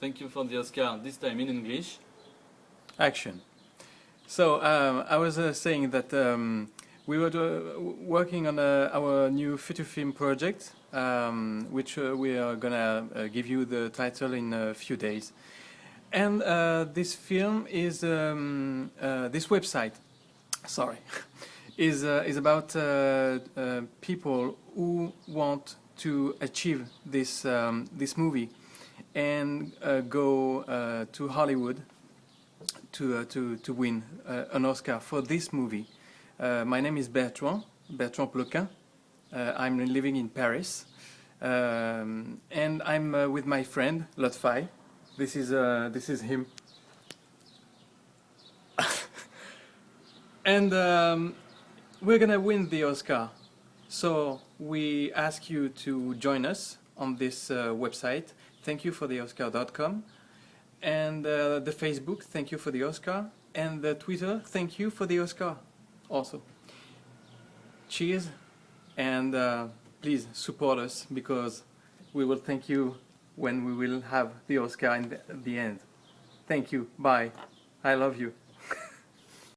Thank you for the Oscar, this time in English. Action. So um, I was uh, saying that um, we were uh, working on uh, our new feature film project, um, which uh, we are gonna uh, give you the title in a few days. And this film is um, this website. Sorry. is is about people who want to achieve this um, this movie and go to Hollywood to to to win an Oscar for this movie. my name is Bertrand Bertrand Ploquin. I'm living in Paris. Um, and I'm uh, with my friend Lotfai. This is uh, this is him. and um, we're gonna win the Oscar. So we ask you to join us on this uh, website. Thank you for the Oscar.com. And uh, the Facebook, thank you for the Oscar. And the Twitter, thank you for the Oscar also. Cheers and uh, please support us because we will thank you when we will have the Oscar in the, the end. Thank you. Bye. I love you.